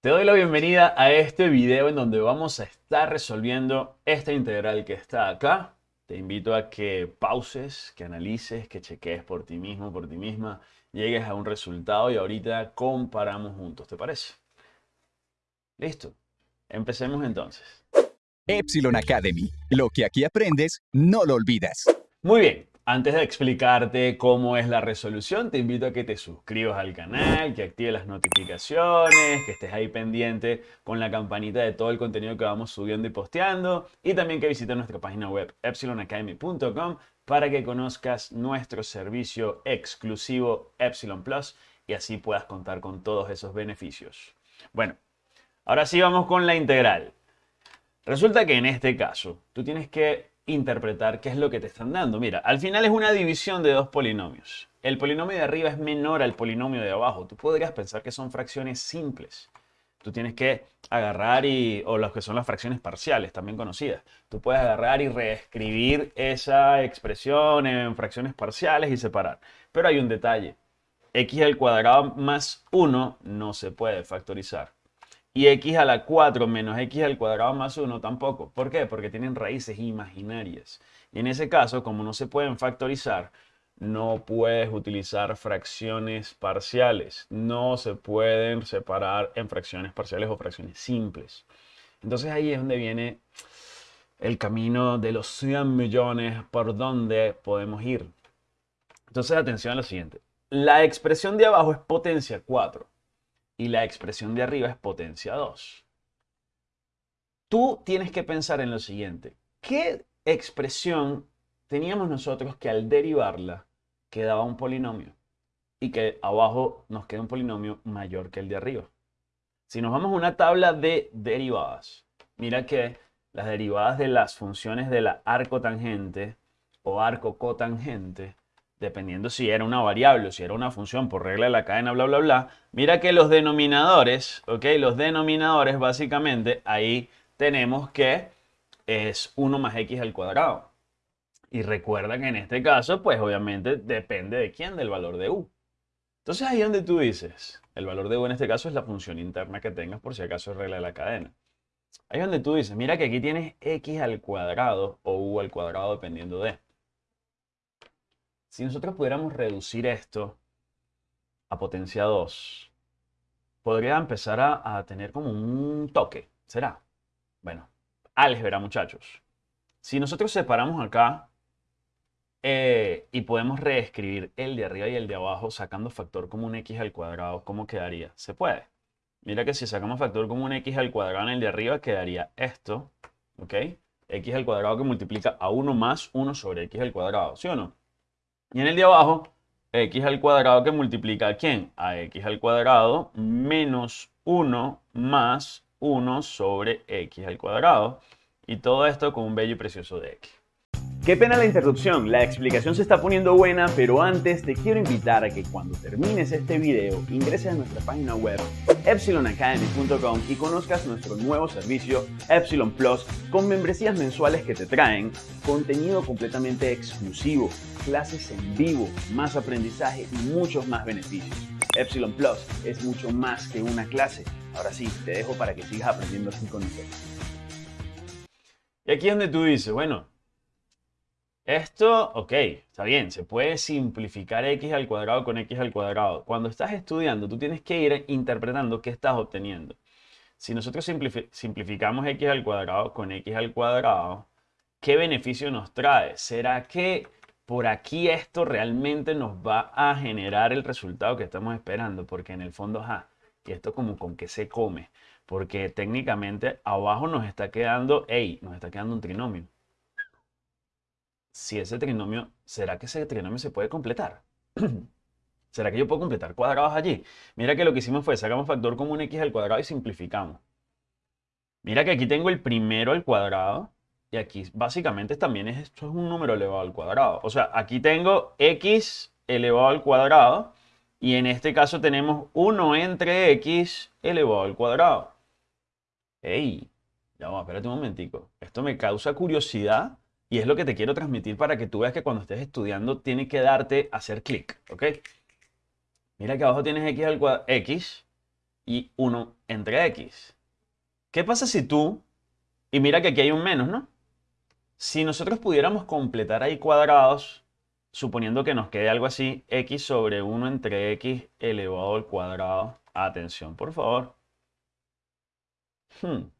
Te doy la bienvenida a este video en donde vamos a estar resolviendo esta integral que está acá. Te invito a que pauses, que analices, que cheques por ti mismo, por ti misma, llegues a un resultado y ahorita comparamos juntos, ¿te parece? Listo. Empecemos entonces. Epsilon Academy. Lo que aquí aprendes, no lo olvidas. Muy bien. Antes de explicarte cómo es la resolución, te invito a que te suscribas al canal, que actives las notificaciones, que estés ahí pendiente con la campanita de todo el contenido que vamos subiendo y posteando y también que visites nuestra página web epsilonacademy.com para que conozcas nuestro servicio exclusivo Epsilon Plus y así puedas contar con todos esos beneficios. Bueno, ahora sí vamos con la integral. Resulta que en este caso tú tienes que interpretar qué es lo que te están dando. Mira, al final es una división de dos polinomios. El polinomio de arriba es menor al polinomio de abajo. Tú podrías pensar que son fracciones simples. Tú tienes que agarrar y, o lo que son las fracciones parciales, también conocidas. Tú puedes agarrar y reescribir esa expresión en fracciones parciales y separar. Pero hay un detalle. x al cuadrado más 1 no se puede factorizar. Y x a la 4 menos x al cuadrado más 1 tampoco. ¿Por qué? Porque tienen raíces imaginarias. Y en ese caso, como no se pueden factorizar, no puedes utilizar fracciones parciales. No se pueden separar en fracciones parciales o fracciones simples. Entonces ahí es donde viene el camino de los 100 millones por donde podemos ir. Entonces atención a lo siguiente. La expresión de abajo es potencia 4 y la expresión de arriba es potencia 2. Tú tienes que pensar en lo siguiente. ¿Qué expresión teníamos nosotros que al derivarla quedaba un polinomio? Y que abajo nos queda un polinomio mayor que el de arriba. Si nos vamos a una tabla de derivadas, mira que las derivadas de las funciones de la arco tangente o arco cotangente dependiendo si era una variable o si era una función por regla de la cadena, bla, bla, bla, mira que los denominadores, ¿ok? Los denominadores básicamente ahí tenemos que es 1 más x al cuadrado. Y recuerda que en este caso, pues obviamente depende de quién, del valor de u. Entonces ahí donde tú dices, el valor de u en este caso es la función interna que tengas por si acaso es regla de la cadena. Ahí donde tú dices, mira que aquí tienes x al cuadrado o u al cuadrado dependiendo de. Si nosotros pudiéramos reducir esto a potencia 2, podría empezar a, tener como un toque. ¿Será? Bueno, álgebra, muchachos. Si nosotros separamos acá eh, y podemos reescribir el de arriba y el de abajo sacando factor común x al cuadrado, ¿cómo quedaría? Se puede. Mira que si sacamos factor común x al cuadrado en el de arriba, quedaría esto, ¿ok? x al cuadrado que multiplica a 1 más 1 sobre x al cuadrado, ¿sí o no? Y en el de abajo, x al cuadrado que multiplica a quién? A x al cuadrado menos 1 más 1 sobre x al cuadrado. Y todo esto con un bello y precioso de x. Qué pena la interrupción, la explicación se está poniendo buena, pero antes te quiero invitar a que cuando termines este video ingreses a nuestra página web epsilonacademy.com y conozcas nuestro nuevo servicio Epsilon Plus con membresías mensuales que te traen contenido completamente exclusivo, clases en vivo, más aprendizaje y muchos más beneficios. Epsilon Plus es mucho más que una clase. Ahora sí, te dejo para que sigas aprendiendo así con nosotros. Y aquí es donde tú dices, bueno, esto, ok, está bien, se puede simplificar x al cuadrado con x al cuadrado. Cuando estás estudiando, tú tienes que ir interpretando qué estás obteniendo. Si nosotros simplificamos x al cuadrado con x al cuadrado, ¿qué beneficio nos trae? ¿Será que por aquí esto realmente nos va a generar el resultado que estamos esperando? Porque en el fondo, ja, y esto como con qué se come. Porque técnicamente abajo nos está quedando, hey, nos está quedando un trinomio si ese trinomio, ¿será que ese trinomio se puede completar? ¿Será que yo puedo completar cuadrados allí? Mira que lo que hicimos fue sacamos factor común x al cuadrado y simplificamos. Mira que aquí tengo el primero al cuadrado y aquí básicamente también es, esto es un número elevado al cuadrado. O sea, aquí tengo x elevado al cuadrado y en este caso tenemos 1 entre x elevado al cuadrado. ¡Ey! Ya va, espérate un momentico. Esto me causa curiosidad y es lo que te quiero transmitir para que tú veas que cuando estés estudiando tiene que darte hacer clic, ¿ok? Mira que abajo tienes x al cuadrado, x, y 1 entre x. ¿Qué pasa si tú, y mira que aquí hay un menos, ¿no? Si nosotros pudiéramos completar ahí cuadrados, suponiendo que nos quede algo así, x sobre 1 entre x elevado al cuadrado. Atención, por favor. Hmm,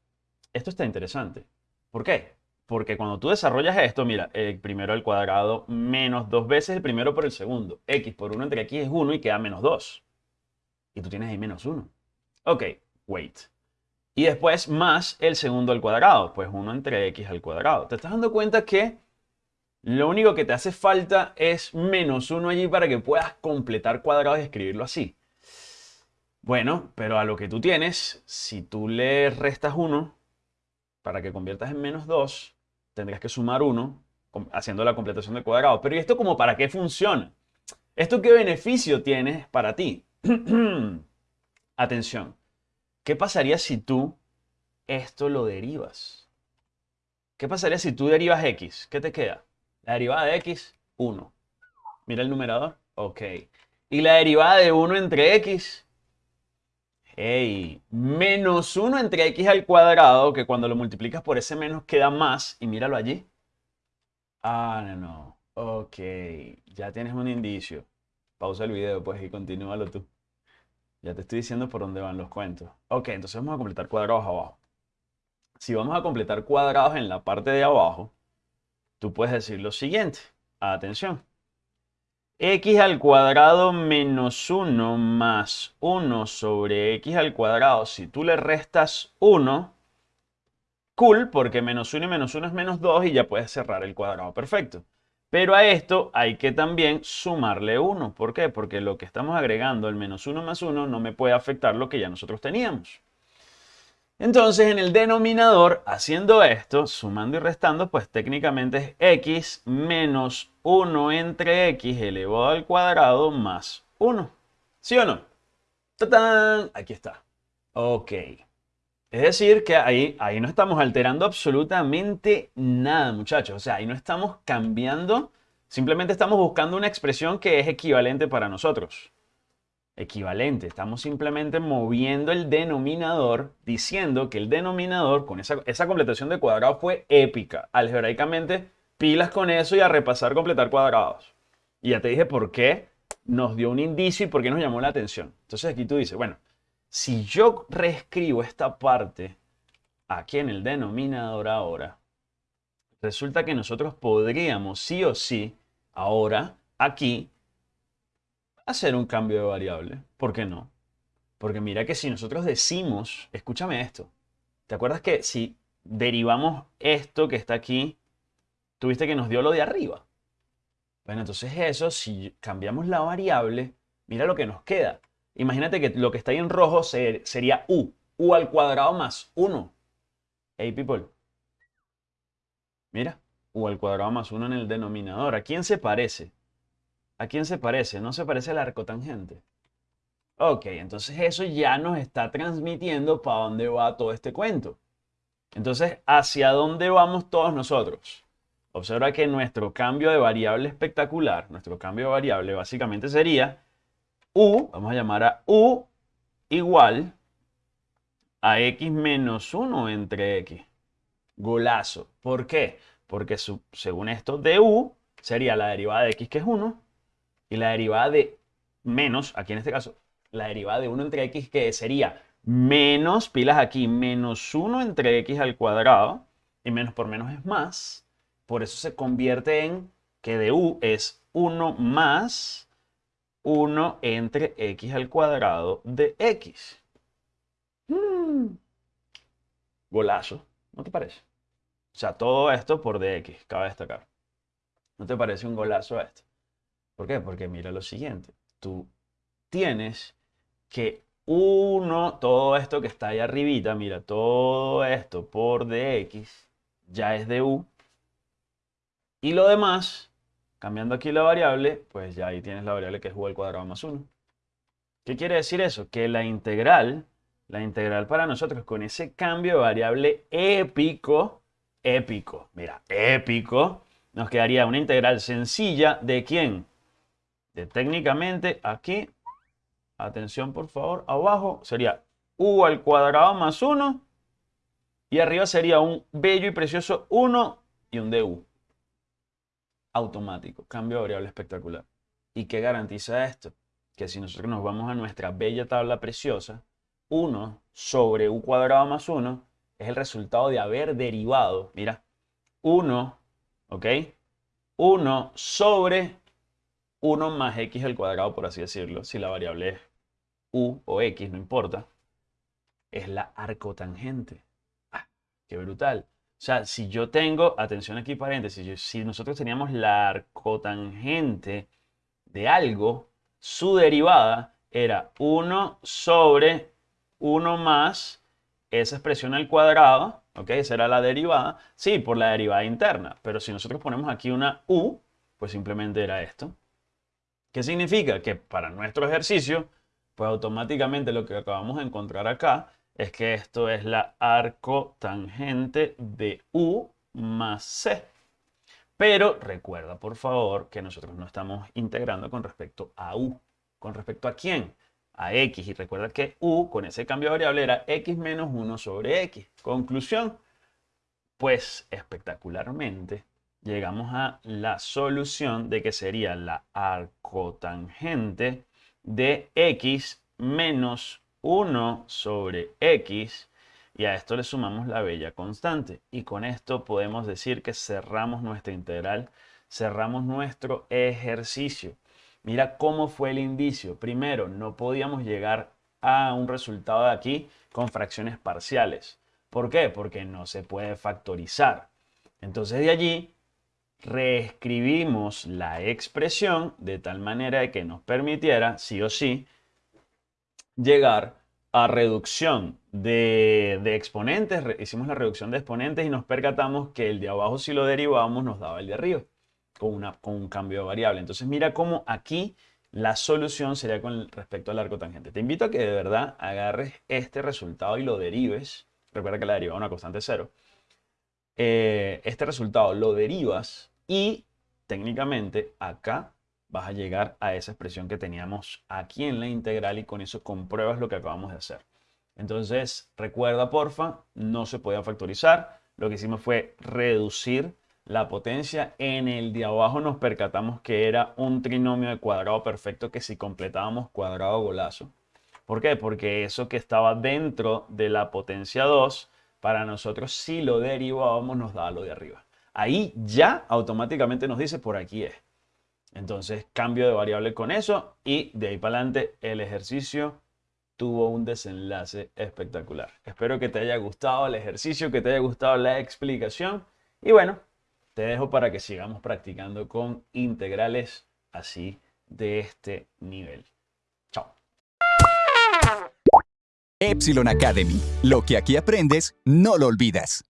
esto está interesante. ¿Por qué? Porque cuando tú desarrollas esto, mira, el primero al cuadrado menos dos veces el primero por el segundo. x por 1 entre x es 1 y queda menos 2. Y tú tienes ahí menos 1. Ok, wait. Y después más el segundo al cuadrado, pues 1 entre x al cuadrado. ¿Te estás dando cuenta que lo único que te hace falta es menos 1 allí para que puedas completar cuadrados y escribirlo así? Bueno, pero a lo que tú tienes, si tú le restas 1 para que conviertas en menos 2, tendrías que sumar 1 haciendo la completación del cuadrado. Pero ¿y esto como para qué funciona? ¿Esto qué beneficio tiene para ti? Atención, ¿qué pasaría si tú esto lo derivas? ¿Qué pasaría si tú derivas x? ¿Qué te queda? La derivada de x, 1. Mira el numerador. Ok. Y la derivada de 1 entre x, Hey, menos 1 entre x al cuadrado, que cuando lo multiplicas por ese menos queda más, y míralo allí. Ah, no, no. Ok, ya tienes un indicio. Pausa el video, pues, y continúalo tú. Ya te estoy diciendo por dónde van los cuentos. Ok, entonces vamos a completar cuadrados abajo. Si vamos a completar cuadrados en la parte de abajo, tú puedes decir lo siguiente. Atención x al cuadrado menos 1 más 1 sobre x al cuadrado, si tú le restas 1, cool, porque menos 1 y menos 1 es menos 2 y ya puedes cerrar el cuadrado perfecto. Pero a esto hay que también sumarle 1. ¿Por qué? Porque lo que estamos agregando, el menos 1 más 1, no me puede afectar lo que ya nosotros teníamos. Entonces, en el denominador, haciendo esto, sumando y restando, pues técnicamente es x menos 1 entre x elevado al cuadrado más 1. ¿Sí o no? ¡Tatán! Aquí está. Ok. Es decir, que ahí, ahí no estamos alterando absolutamente nada, muchachos. O sea, ahí no estamos cambiando, simplemente estamos buscando una expresión que es equivalente para nosotros equivalente. Estamos simplemente moviendo el denominador, diciendo que el denominador con esa, esa completación de cuadrados fue épica. Algebraicamente, pilas con eso y a repasar completar cuadrados. Y ya te dije por qué nos dio un indicio y por qué nos llamó la atención. Entonces aquí tú dices, bueno, si yo reescribo esta parte aquí en el denominador ahora, resulta que nosotros podríamos sí o sí ahora aquí hacer un cambio de variable. ¿Por qué no? Porque mira que si nosotros decimos, escúchame esto, ¿te acuerdas que si derivamos esto que está aquí, tuviste que nos dio lo de arriba? Bueno, entonces eso, si cambiamos la variable, mira lo que nos queda. Imagínate que lo que está ahí en rojo sería u, u al cuadrado más 1. Hey people, mira, u al cuadrado más 1 en el denominador. ¿A quién se parece? ¿A quién se parece? ¿No se parece al arcotangente? Ok, entonces eso ya nos está transmitiendo para dónde va todo este cuento. Entonces, ¿hacia dónde vamos todos nosotros? Observa que nuestro cambio de variable espectacular, nuestro cambio de variable básicamente sería u, vamos a llamar a u igual a x menos 1 entre x. Golazo. ¿Por qué? Porque según esto, de u sería la derivada de x que es 1 y la derivada de menos, aquí en este caso, la derivada de 1 entre x, que sería menos, pilas aquí, menos 1 entre x al cuadrado, y menos por menos es más, por eso se convierte en que de u es 1 más 1 entre x al cuadrado de x. Hmm. Golazo, ¿no te parece? O sea, todo esto por dx, cabe destacar. ¿No te parece un golazo esto? ¿Por qué? Porque mira lo siguiente. Tú tienes que uno, todo esto que está ahí arribita, mira, todo esto por dx ya es de u. Y lo demás, cambiando aquí la variable, pues ya ahí tienes la variable que es u al cuadrado más 1. ¿Qué quiere decir eso? Que la integral, la integral para nosotros con ese cambio de variable épico, épico, mira, épico, nos quedaría una integral sencilla de quién? Técnicamente aquí, atención por favor, abajo sería u al cuadrado más 1 y arriba sería un bello y precioso 1 y un du. Automático, cambio de variable espectacular. ¿Y qué garantiza esto? Que si nosotros nos vamos a nuestra bella tabla preciosa, 1 sobre u cuadrado más 1 es el resultado de haber derivado, mira, 1, ¿ok? 1 sobre 1 más x al cuadrado, por así decirlo, si la variable es u o x, no importa, es la arcotangente. Qué brutal. O sea, si yo tengo, atención aquí paréntesis, si nosotros teníamos la arcotangente de algo, su derivada era 1 sobre 1 más esa expresión al cuadrado, ¿ok? Esa era la derivada. Sí, por la derivada interna, pero si nosotros ponemos aquí una u, pues simplemente era esto. ¿Qué significa? Que para nuestro ejercicio, pues automáticamente lo que acabamos de encontrar acá es que esto es la arcotangente de U más C. Pero recuerda, por favor, que nosotros no estamos integrando con respecto a U. ¿Con respecto a quién? A X. Y recuerda que U, con ese cambio de variable, era X menos 1 sobre X. Conclusión, pues espectacularmente llegamos a la solución de que sería la arcotangente de X menos 1 sobre x y a esto le sumamos la bella constante. Y con esto podemos decir que cerramos nuestra integral, cerramos nuestro ejercicio. Mira cómo fue el indicio. Primero, no podíamos llegar a un resultado de aquí con fracciones parciales. ¿Por qué? Porque no se puede factorizar. Entonces de allí reescribimos la expresión de tal manera que nos permitiera, sí o sí, llegar a reducción de, exponentes, hicimos la reducción de exponentes y nos percatamos que el de abajo si lo derivamos nos daba el de arriba con, una, con un cambio de variable. Entonces mira cómo aquí la solución sería con respecto al arco tangente. Te invito a que de verdad agarres este resultado y lo derives. Recuerda que la deriva es una constante cero. Eh, este resultado lo derivas y técnicamente acá vas a llegar a esa expresión que teníamos aquí en la integral y con eso compruebas lo que acabamos de hacer. Entonces, recuerda porfa, no se podía factorizar. Lo que hicimos fue reducir la potencia. En el de abajo nos percatamos que era un trinomio de cuadrado perfecto que si completábamos cuadrado golazo. ¿Por qué? Porque eso que estaba dentro de la potencia 2, para nosotros si lo derivábamos nos daba lo de arriba. Ahí ya automáticamente nos dice por aquí es. Entonces cambio de variable con eso y de ahí para adelante el ejercicio tuvo un desenlace espectacular. Espero que te haya gustado el ejercicio, que te haya gustado la explicación y bueno, te dejo para que sigamos practicando con integrales así de este nivel. Epsilon Academy. Lo que aquí aprendes, no lo olvidas.